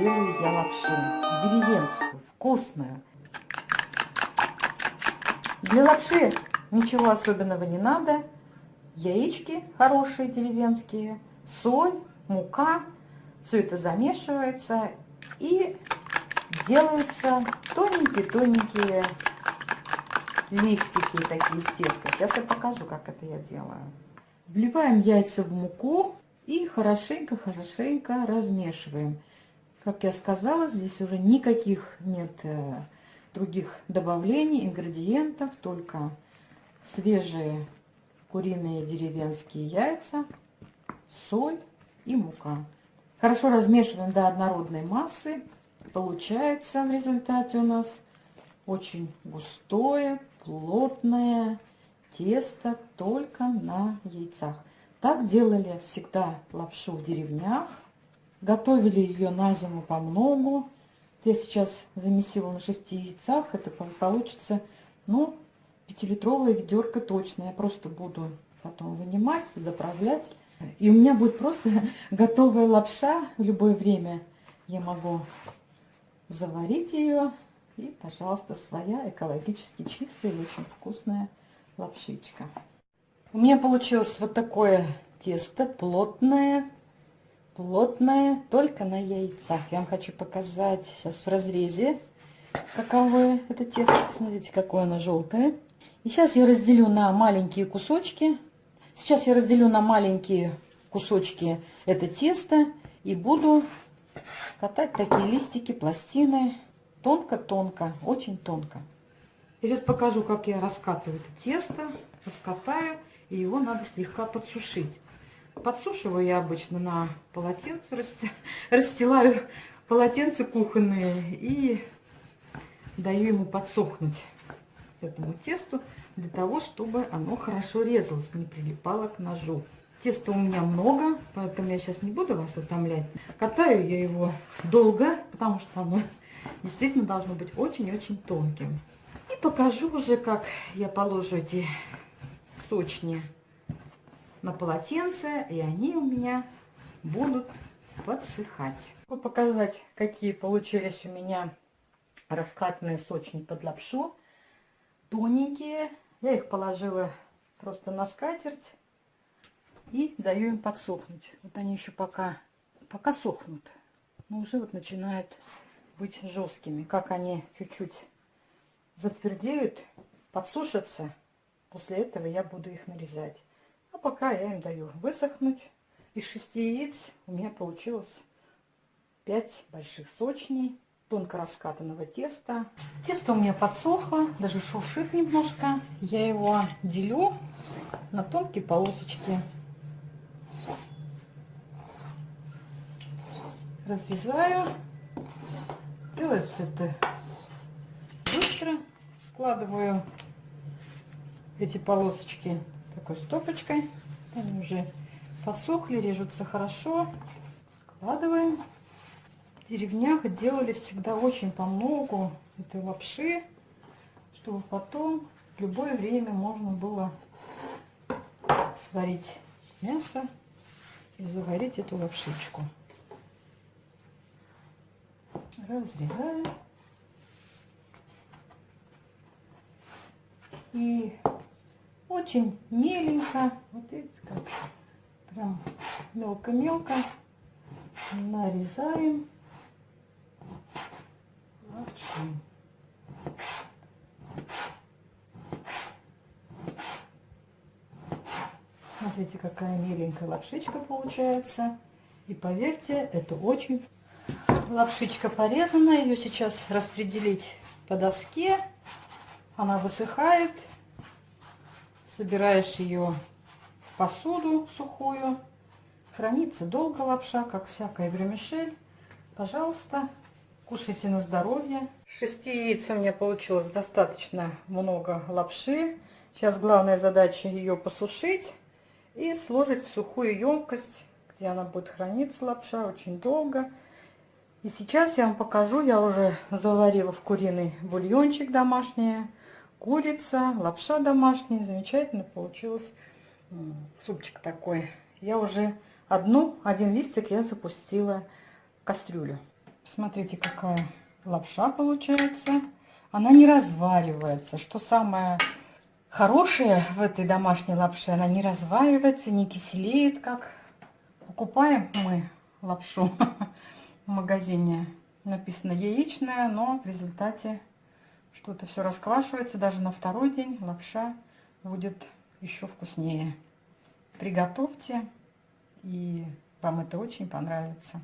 делаю я лапшу. Деревенскую, вкусную. Для лапши ничего особенного не надо. Яички хорошие деревенские, соль, мука. Все это замешивается и делаются тоненькие-тоненькие листики такие из теста. Сейчас я покажу, как это я делаю. Вливаем яйца в муку и хорошенько-хорошенько размешиваем. Как я сказала, здесь уже никаких нет э, других добавлений, ингредиентов, только свежие куриные деревенские яйца, соль и мука. Хорошо размешиваем до однородной массы. Получается в результате у нас очень густое, плотное тесто только на яйцах. Так делали всегда лапшу в деревнях. Готовили ее на зиму по многу. Я сейчас замесила на 6 яйцах. Это получится, ну, пятилитровая ведерко точно. Я просто буду потом вынимать, заправлять. И у меня будет просто готовая лапша в любое время. Я могу заварить ее. И, пожалуйста, своя экологически чистая и очень вкусная лапшичка. У меня получилось вот такое тесто, плотное, плотное, только на яйцах. Я вам хочу показать сейчас в разрезе, каковое это тесто. Посмотрите, какое оно желтое. И сейчас я разделю на маленькие кусочки. Сейчас я разделю на маленькие кусочки это тесто и буду катать такие листики, пластины. Тонко-тонко, очень тонко. Я сейчас покажу, как я раскатываю это тесто. Раскатаю, и его надо слегка подсушить. Подсушиваю я обычно на полотенце, расстилаю полотенце кухонные и даю ему подсохнуть этому тесту для того, чтобы оно хорошо резалось, не прилипало к ножу. Теста у меня много, поэтому я сейчас не буду вас утомлять. Катаю я его долго, потому что оно действительно должно быть очень-очень тонким. И покажу уже, как я положу эти сочни на полотенце, и они у меня будут подсыхать. Хочу показать, какие получились у меня раскатанные сочни под лапшу. Тоненькие. Я их положила просто на скатерть и даю им подсохнуть. Вот они еще пока, пока сохнут, но уже вот начинают быть жесткими. Как они чуть-чуть затвердеют, подсушатся, после этого я буду их нарезать. А пока я им даю высохнуть. Из шести яиц у меня получилось 5 больших сочней тонко раскатанного теста. Тесто у меня подсохло, даже шуршит немножко. Я его делю на тонкие полосочки. Разрезаю. Делается это быстро. Складываю эти полосочки такой стопочкой. Они уже подсохли, режутся хорошо. Складываем. В деревнях делали всегда очень по многу этой лапши, чтобы потом в любое время можно было сварить мясо и заварить эту лапшичку. Разрезаю. И очень меленько, вот видите как, прям мелко-мелко нарезаем лапшу. Смотрите, какая миленькая лапшичка получается. И поверьте, это очень... Лапшичка порезана, ее сейчас распределить по доске. Она высыхает. Собираешь ее в посуду сухую. Хранится долго лапша, как всякая вермишель. Пожалуйста, кушайте на здоровье. Шести яиц у меня получилось достаточно много лапши. Сейчас главная задача ее посушить и сложить в сухую емкость, где она будет храниться, лапша, очень долго. И сейчас я вам покажу, я уже заварила в куриный бульончик домашний, курица, лапша домашняя, замечательно получилось супчик такой. Я уже одну, один листик я запустила в кастрюлю. Смотрите, какая лапша получается. Она не разваливается. Что самое хорошее в этой домашней лапше, она не разваливается, не киселеет, как покупаем мы лапшу в магазине. Написано яичная, но в результате что-то все расквашивается. Даже на второй день лапша будет еще вкуснее. Приготовьте, и вам это очень понравится.